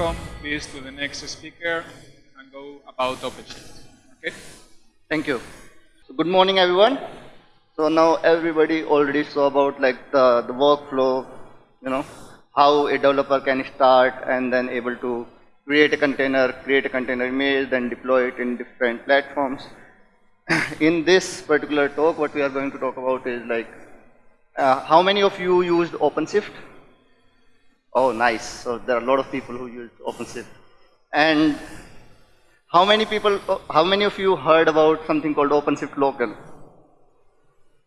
welcome please to the next speaker and go about OpenShift. Okay? Thank you. So good morning everyone. So now everybody already saw about like the, the workflow, you know, how a developer can start and then able to create a container, create a container image, then deploy it in different platforms. in this particular talk, what we are going to talk about is like, uh, how many of you used OpenShift? Oh, nice. So there are a lot of people who use OpenShift. And how many people, oh, how many of you heard about something called OpenShift local?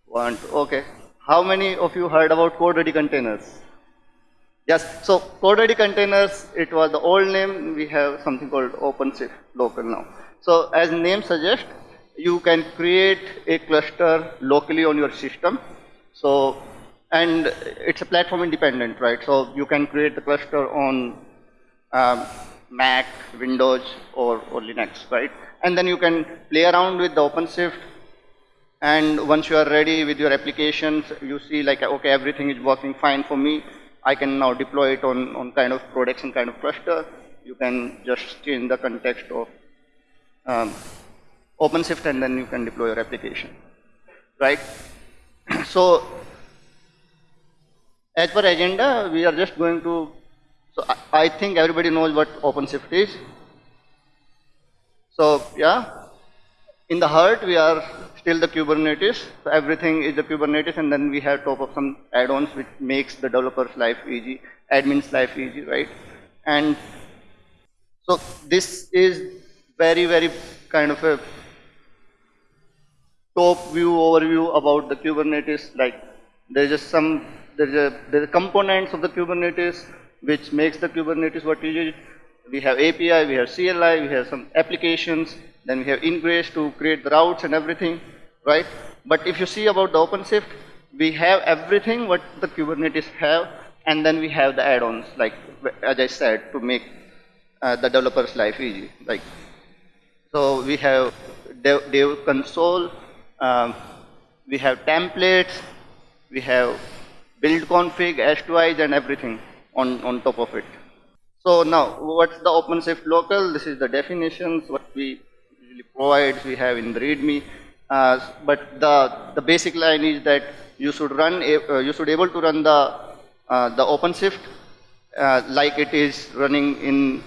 One, two, okay. How many of you heard about CodeReady Containers? Yes, so CodeReady Containers, it was the old name, we have something called OpenShift local now. So as name suggests, you can create a cluster locally on your system. So and it's a platform independent, right? So you can create the cluster on um, Mac, Windows, or, or Linux, right? And then you can play around with the OpenShift. And once you are ready with your applications, you see like, okay, everything is working fine for me. I can now deploy it on, on kind of production kind of cluster. You can just change the context of um, OpenShift and then you can deploy your application, right? so as per agenda, we are just going to, so I, I think everybody knows what OpenShift is. So yeah, in the heart we are still the Kubernetes. So everything is the Kubernetes and then we have top of some add-ons which makes the developer's life easy, admin's life easy, right? And so this is very, very kind of a top view overview about the Kubernetes. Like there's just some there's a there's components of the Kubernetes which makes the Kubernetes what it is. We have API, we have CLI, we have some applications, then we have ingress to create the routes and everything, right? But if you see about the OpenShift, we have everything what the Kubernetes have, and then we have the add-ons, like as I said, to make uh, the developer's life easy. Like, so we have dev, dev console, um, we have templates, we have build config, S2Is and everything on, on top of it. So now, what's the OpenShift local? This is the definitions, what we usually provide, we have in the README. Uh, but the, the basic line is that you should run, uh, you should able to run the, uh, the OpenShift uh, like it is running in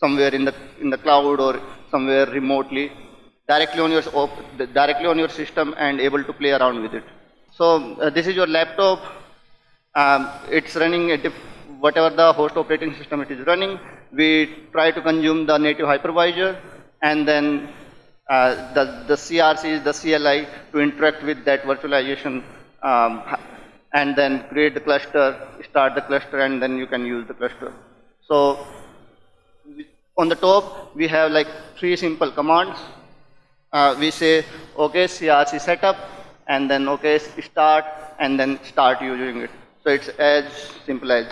somewhere in the, in the cloud or somewhere remotely, directly on your, directly on your system and able to play around with it. So uh, this is your laptop, um, it's running whatever the host operating system it is running. We try to consume the native hypervisor and then uh, the, the CRC, is the CLI to interact with that virtualization um, and then create the cluster, start the cluster and then you can use the cluster. So on the top we have like three simple commands. Uh, we say okay CRC setup and then okay start and then start using it. So it's as simple as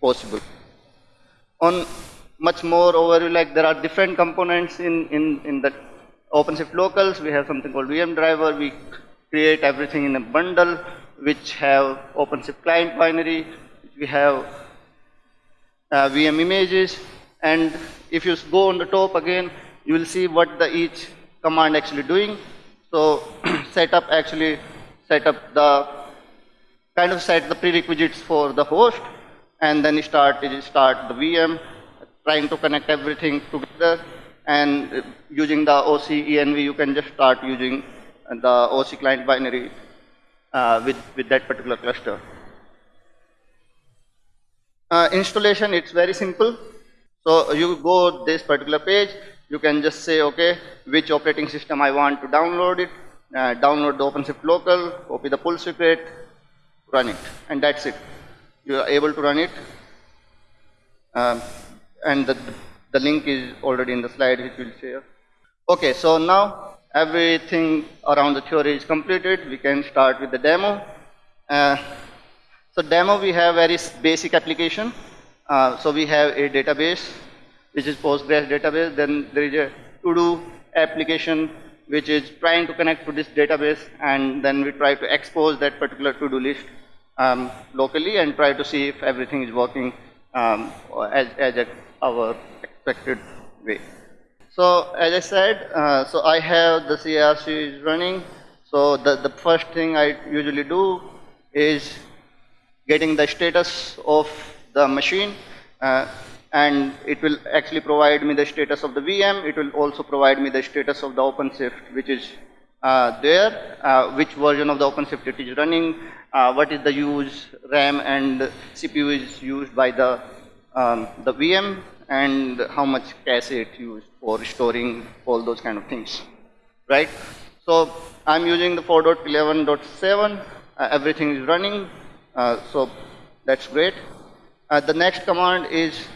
possible. On much more overview, like there are different components in, in, in the OpenShift locals. We have something called VM driver. We create everything in a bundle which have OpenShift client binary. We have uh, VM images. And if you go on the top again, you will see what the each command actually doing. So setup actually set up the kind of set the prerequisites for the host and then start start the VM, trying to connect everything together and using the OC ENV you can just start using the OC client binary uh, with, with that particular cluster. Uh, installation, it's very simple. So you go this particular page, you can just say, okay, which operating system I want to download it, uh, download the OpenShift local, copy the pull secret, run it and that's it. You are able to run it. Um, and the, the link is already in the slide which we'll share. Okay so now everything around the theory is completed. We can start with the demo. Uh, so demo we have very basic application. Uh, so we have a database which is Postgres database. Then there is a to-do application which is trying to connect to this database and then we try to expose that particular to-do list um, locally and try to see if everything is working um, as, as a, our expected way. So as I said, uh, so I have the CRC is running. So the, the first thing I usually do is getting the status of the machine uh, and it will actually provide me the status of the VM. It will also provide me the status of the OpenShift which is there, uh, which version of the OpenShift it is running, uh, what is the use RAM and CPU is used by the, um, the VM and how much cache it used for storing all those kind of things, right? So I'm using the 4.11.7, uh, everything is running, uh, so that's great. Uh, the next command is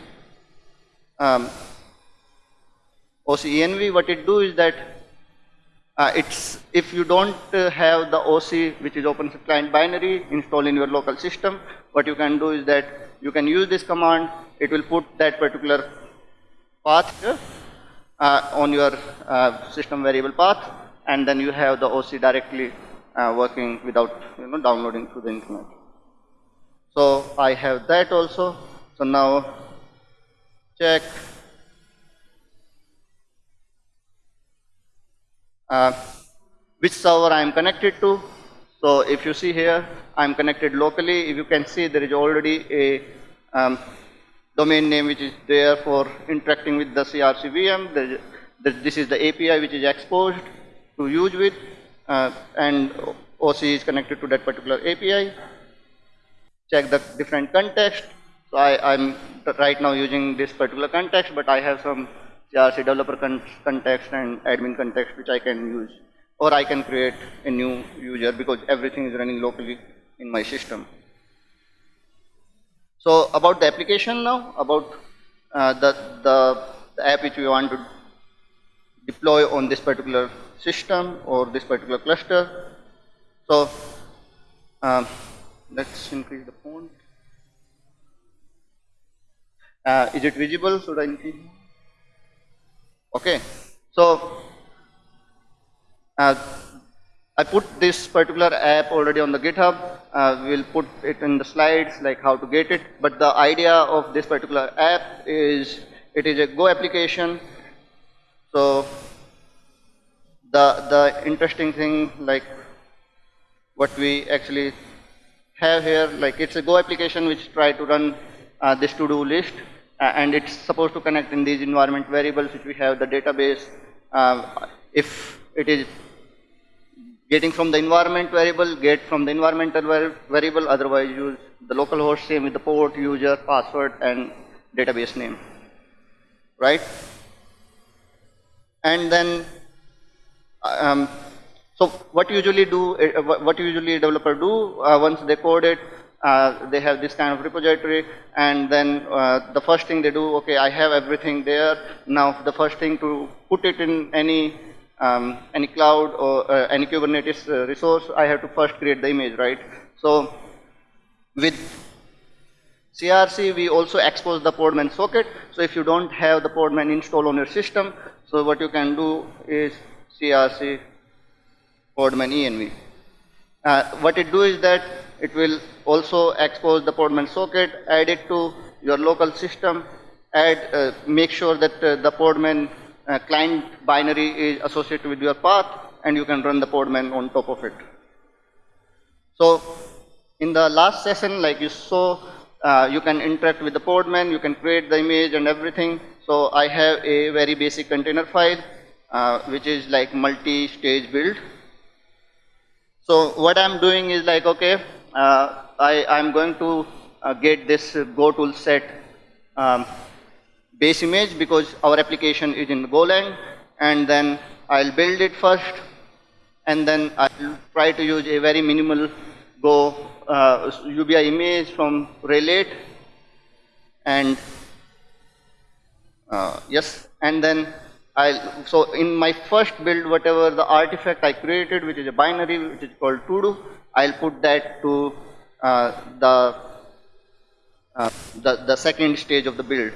um, OCENV. What it do is that uh, it's if you don't uh, have the OC, which is Open Client binary, installed in your local system, what you can do is that you can use this command. It will put that particular path here, uh, on your uh, system variable path, and then you have the OC directly uh, working without you know downloading through the internet. So I have that also. So now check. Uh, which server I am connected to. So if you see here, I am connected locally. If you can see, there is already a um, domain name which is there for interacting with the CRC VM. This is the API which is exposed to use with, uh, and OC is connected to that particular API. Check the different context. So I, am right now using this particular context, but I have some CRC developer con context and admin context which I can use. Or I can create a new user because everything is running locally in my system. So about the application now, about uh, the, the, the app which we want to deploy on this particular system or this particular cluster. So um, let's increase the font. Uh, is it visible? Should I increase? Okay. So uh, I put this particular app already on the GitHub. Uh, we'll put it in the slides, like how to get it. But the idea of this particular app is it is a Go application. So the the interesting thing, like what we actually have here, like it's a Go application which try to run uh, this to-do list and it's supposed to connect in these environment variables which we have the database. Uh, if it is getting from the environment variable, get from the environmental variable, otherwise use the local host same with the port, user, password, and database name, right? And then, um, so what usually do, uh, what usually developer do uh, once they code it, uh, they have this kind of repository and then uh, the first thing they do, okay, I have everything there. Now the first thing to put it in any um, any cloud or uh, any Kubernetes uh, resource, I have to first create the image, right? So with CRC, we also expose the Podman socket. So if you don't have the Podman installed on your system, so what you can do is CRC Podman env. Uh, what it do is that it will also expose the Podman socket, add it to your local system, add, uh, make sure that uh, the Podman uh, client binary is associated with your path and you can run the Podman on top of it. So in the last session, like you saw, uh, you can interact with the Podman, you can create the image and everything. So I have a very basic container file, uh, which is like multi-stage build. So what I'm doing is like, okay, I, I'm going to uh, get this Go tool set um, base image because our application is in Golang and then I'll build it first and then I'll try to use a very minimal Go uh, UBI image from Red Hat and uh, yes and then I'll, so in my first build, whatever the artifact I created, which is a binary, which is called todo, I'll put that to uh, the, uh, the, the second stage of the build,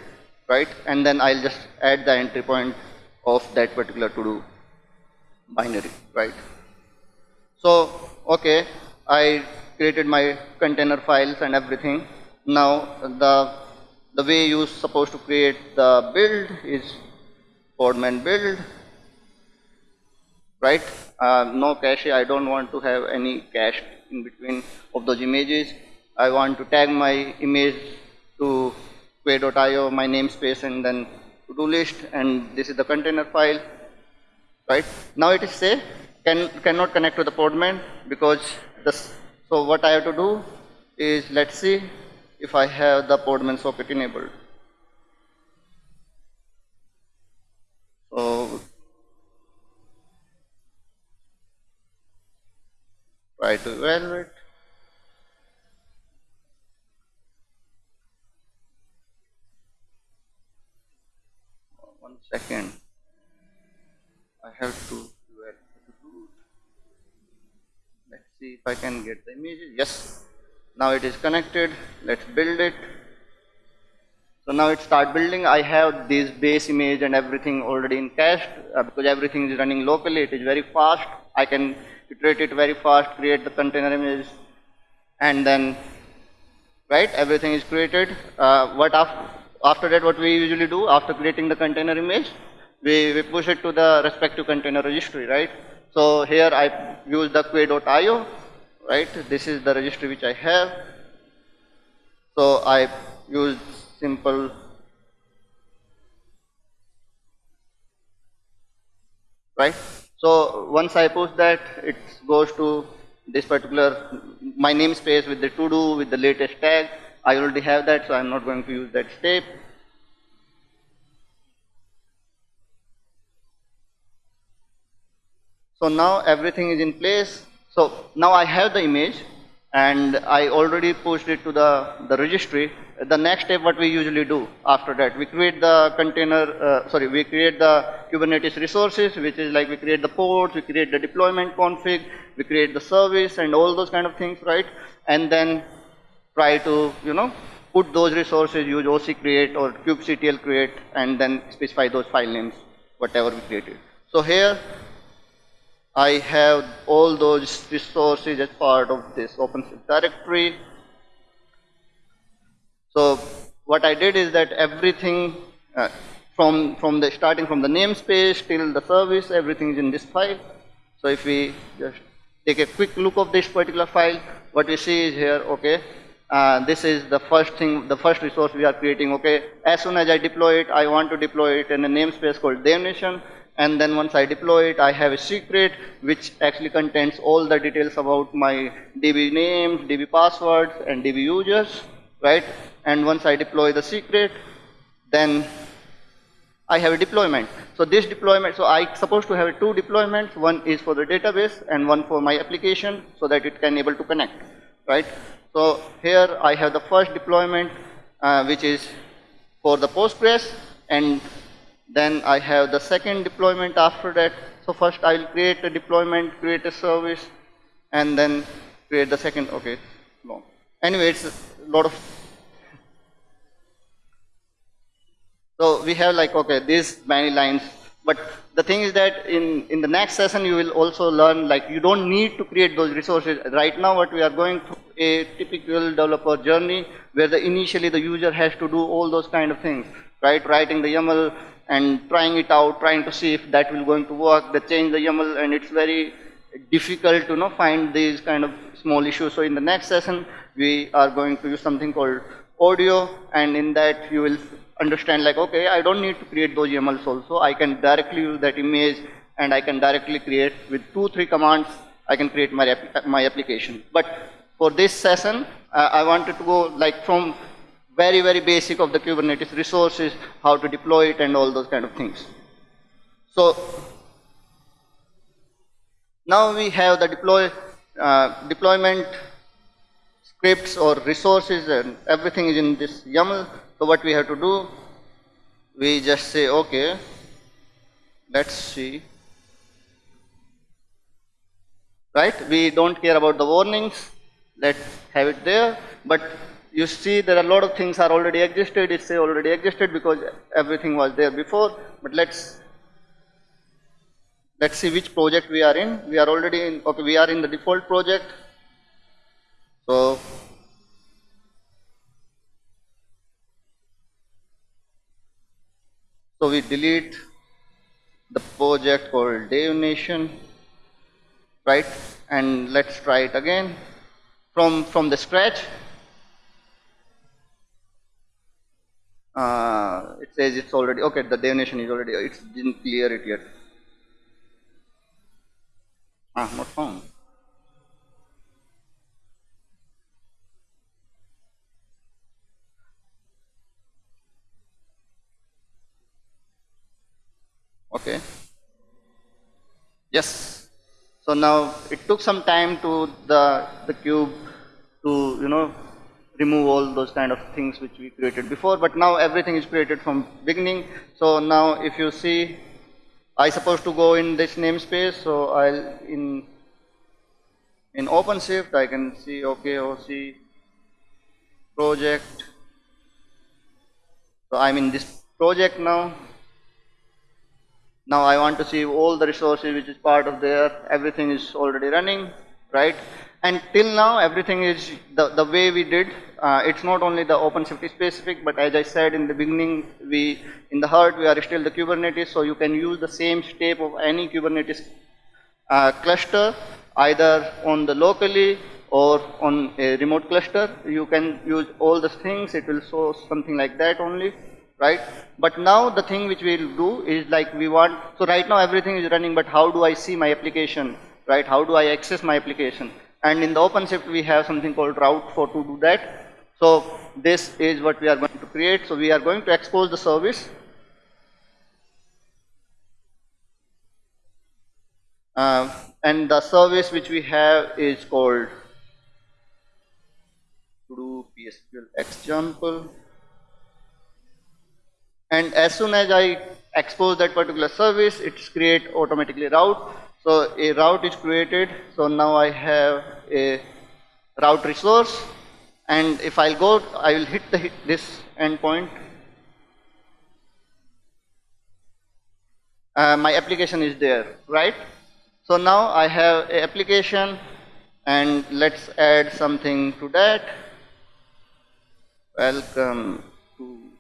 right? And then I'll just add the entry point of that particular todo binary, right? So, okay, I created my container files and everything. Now the the way you're supposed to create the build is Podman build, right? Uh, no cache, I don't want to have any cache in between of those images. I want to tag my image to quay.io, my namespace and then to-do list and this is the container file, right? Now it is say can, cannot connect to the Podman because this, so what I have to do is let's see if I have the Podman socket enabled. Try to evaluate. One second. I have to let's see if I can get the images. Yes. Now it is connected. Let's build it. So now it start building. I have this base image and everything already in cache uh, because everything is running locally. It is very fast. I can iterate it very fast, create the container image, and then right everything is created. Uh, what after after that what we usually do after creating the container image, we, we push it to the respective container registry, right? So here I use the quay.io, right? This is the registry which I have. So I use simple. Right? So once I push that it goes to this particular my namespace with the to do with the latest tag. I already have that so I'm not going to use that step. So now everything is in place. So now I have the image and I already pushed it to the, the registry. The next step what we usually do after that, we create the container, uh, sorry, we create the Kubernetes resources, which is like we create the pods, we create the deployment config, we create the service and all those kind of things, right? And then try to, you know, put those resources, use OC create or kubectl create and then specify those file names, whatever we created. So here I have all those resources as part of this OpenShift directory. So what I did is that everything uh, from from the starting from the namespace till the service, everything is in this file. So if we just take a quick look of this particular file, what we see is here, okay, uh, this is the first thing, the first resource we are creating, okay. As soon as I deploy it, I want to deploy it in a namespace called DevNation and then once I deploy it I have a secret which actually contains all the details about my DB names, DB passwords and DB users right and once I deploy the secret then I have a deployment. So this deployment, so I supposed to have two deployments, one is for the database and one for my application so that it can able to connect, right? So here I have the first deployment uh, which is for the Postgres and then I have the second deployment after that. So first I will create a deployment, create a service, and then create the second. Okay, long. Anyway, it's a lot of. So we have like okay, these many lines. But the thing is that in in the next session you will also learn like you don't need to create those resources. Right now, what we are going through a typical developer journey where the initially the user has to do all those kind of things, right? Writing the YAML, and trying it out, trying to see if that will going to work. They change the YAML and it's very difficult to you know, find these kind of small issues. So in the next session, we are going to use something called odo and in that you will understand like, okay, I don't need to create those YAMLs also. I can directly use that image and I can directly create with two, three commands, I can create my, my application. But for this session, uh, I wanted to go like from very, very basic of the Kubernetes resources, how to deploy it and all those kind of things. So now we have the deploy, uh, deployment scripts or resources and everything is in this YAML. So what we have to do, we just say, okay, let's see. Right? We don't care about the warnings. Let's have it there. But you see there are a lot of things are already existed, it's already existed because everything was there before, but let's let's see which project we are in. We are already in, okay, we are in the default project. So So we delete the project called Dev Nation, right? And let's try it again from from the scratch. Uh, it says it's already okay. The Dev Nation is already. It didn't clear it yet. Ah, not found. Okay. Yes. So now it took some time to the the cube to you know remove all those kind of things which we created before, but now everything is created from beginning. So now if you see, I supposed to go in this namespace, so I'll in in OpenShift I can see okay OC project. So I'm in this project now. Now I want to see all the resources which is part of there, everything is already running, right? And till now everything is the, the way we did, uh, it's not only the OpenShift specific, but as I said in the beginning, we in the heart we are still the Kubernetes, so you can use the same step of any Kubernetes uh, cluster, either on the locally or on a remote cluster. You can use all the things, it will show something like that only right? But now the thing which we will do is like we want, so right now everything is running, but how do I see my application, right? How do I access my application? And in the OpenShift we have something called route for to do that. So this is what we are going to create. So we are going to expose the service. Uh, and the service which we have is called to do PSQL example and as soon as I expose that particular service, it's create automatically route. So a route is created. So now I have a route resource, and if I'll go, I will hit the hit this endpoint. Uh, my application is there, right? So now I have a application, and let's add something to that. Welcome to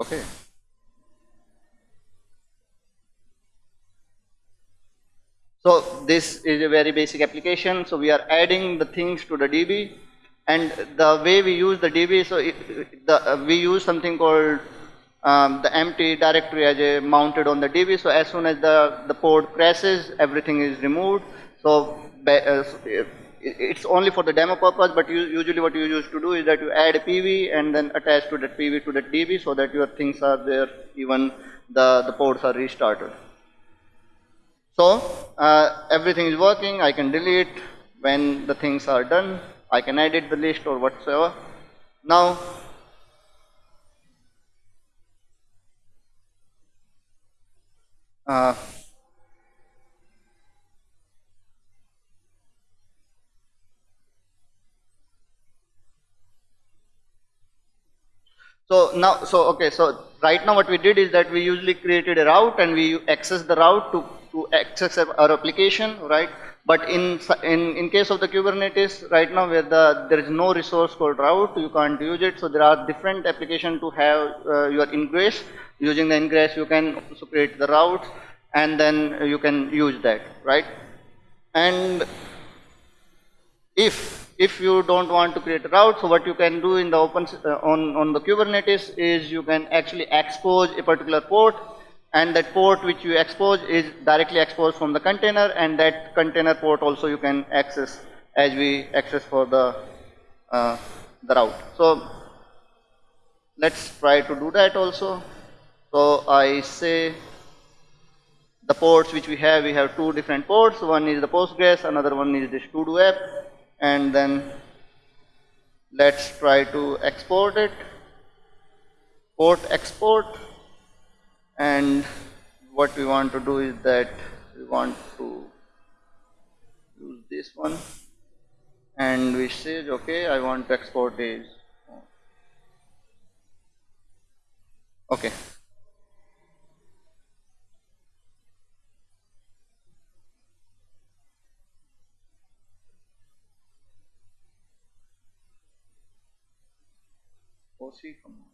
Okay. So this is a very basic application. So we are adding the things to the DB, and the way we use the DB, so it, the, uh, we use something called um, the empty directory as a mounted on the DB. So as soon as the the pod crashes, everything is removed. So uh, it's only for the demo purpose, but you, usually what you used to do is that you add a PV and then attach to that PV to that DB so that your things are there even the, the pods are restarted. So uh, everything is working, I can delete when the things are done, I can edit the list or whatsoever. Now uh, So now, so okay, so right now what we did is that we usually created a route and we access the route to, to access our application, right? But in, in, in case of the Kubernetes, right now where the, there is no resource called route, you can't use it. So there are different applications to have uh, your ingress. Using the ingress, you can also create the routes and then you can use that, right? And if if you don't want to create a route, so what you can do in the open uh, on on the Kubernetes is you can actually expose a particular port, and that port which you expose is directly exposed from the container, and that container port also you can access as we access for the uh, the route. So let's try to do that also. So I say the ports which we have, we have two different ports. One is the Postgres, another one is this to-do app and then let's try to export it. Port export. And what we want to do is that we want to use this one. And we say okay I want to export this okay OC command.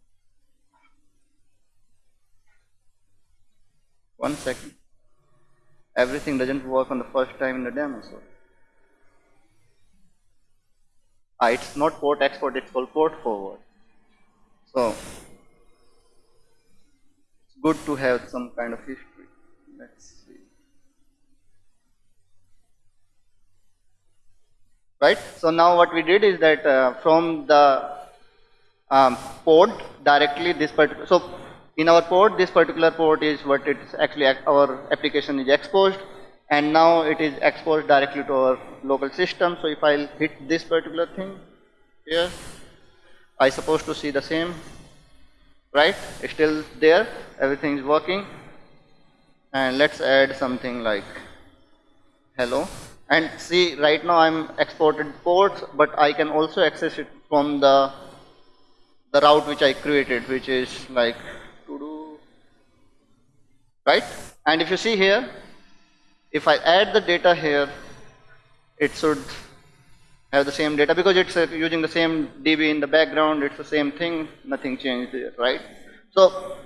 One second. Everything doesn't work on the first time in the demo, so. Ah, it's not port export, it's called port forward. So, it's good to have some kind of history. Let's see. Right? So now what we did is that uh, from the um, port directly this particular, so in our port this particular port is what it's actually our application is exposed and now it is exposed directly to our local system. So if I'll hit this particular thing here, I supposed to see the same, right? It's still there, everything is working. And let's add something like hello. And see, right now I'm exported ports, but I can also access it from the the route which I created, which is like to do, right? And if you see here, if I add the data here, it should have the same data because it's uh, using the same DB in the background, it's the same thing, nothing changed there, right? So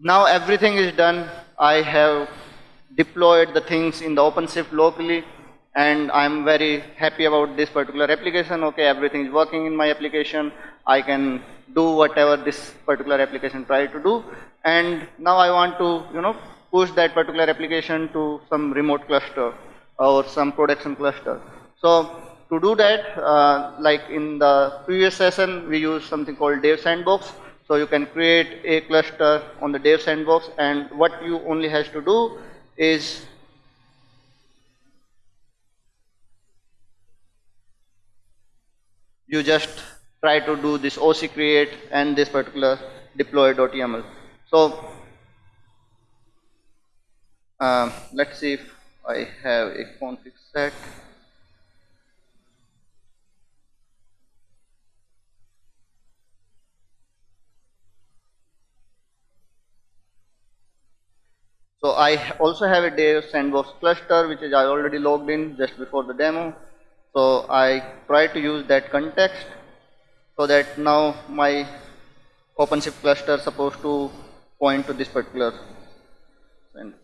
now everything is done. I have deployed the things in the OpenShift locally and I'm very happy about this particular application. Okay, everything is working in my application. I can do whatever this particular application try to do. And now I want to, you know, push that particular application to some remote cluster or some production cluster. So to do that, uh, like in the previous session, we used something called Dev Sandbox. So you can create a cluster on the Dev Sandbox and what you only has to do is you just try to do this OC create and this particular deploy.yaml. So um, let's see if I have a config set. So I also have a Dev sandbox cluster which is I already logged in just before the demo. So I try to use that context so that now my OpenShift cluster supposed to point to this particular send.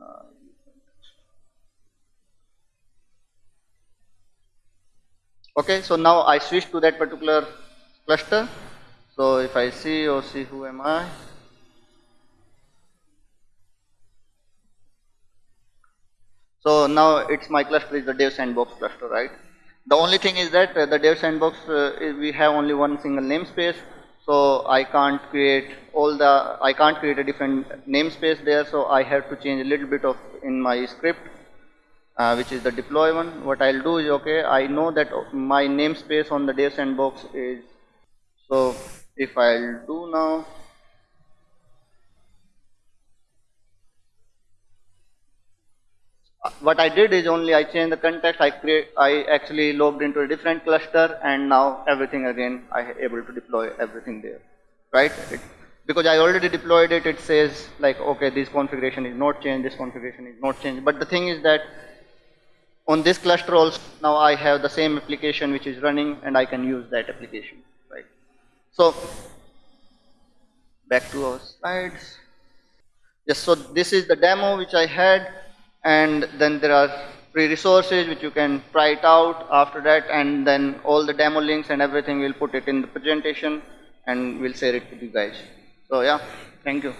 Uh, okay, so now I switch to that particular cluster. So if I see OC who am I, So now it's my cluster is the Dev Sandbox cluster, right? The only thing is that uh, the Dev Sandbox uh, we have only one single namespace, so I can't create all the I can't create a different namespace there. So I have to change a little bit of in my script, uh, which is the deploy one. What I'll do is okay. I know that my namespace on the Dev Sandbox is so. If I'll do now what I did is only I changed the context, I create, I actually logged into a different cluster and now everything again, I able to deploy everything there, right? It, because I already deployed it, it says like, okay, this configuration is not changed, this configuration is not changed. But the thing is that on this cluster also, now I have the same application which is running and I can use that application, right? So, back to our slides. Yes, so this is the demo which I had and then there are free resources which you can try it out after that and then all the demo links and everything we'll put it in the presentation and we'll share it with you guys. So yeah, thank you.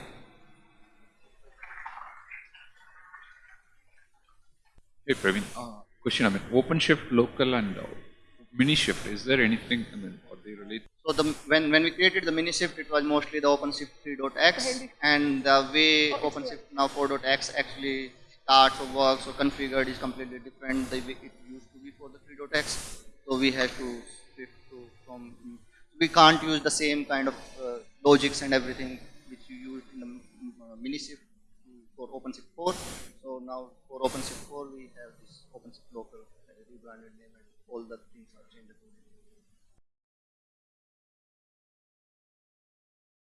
Hey Praveen, uh, question I mean, OpenShift local and uh, MiniShift, is there anything, I mean, are they related? So the, when, when we created the MiniShift, it was mostly the OpenShift 3.x and the way OpenShift now 4.x actually starts or works or configured is completely different the way it used to be for the 3.x. So we have to shift to from, we can't use the same kind of uh, logics and everything which you used in the uh, MiniShift for OpenShift 4. So now for OpenShift 4 we have this OpenShift local uh, rebranded name and all the things are changed.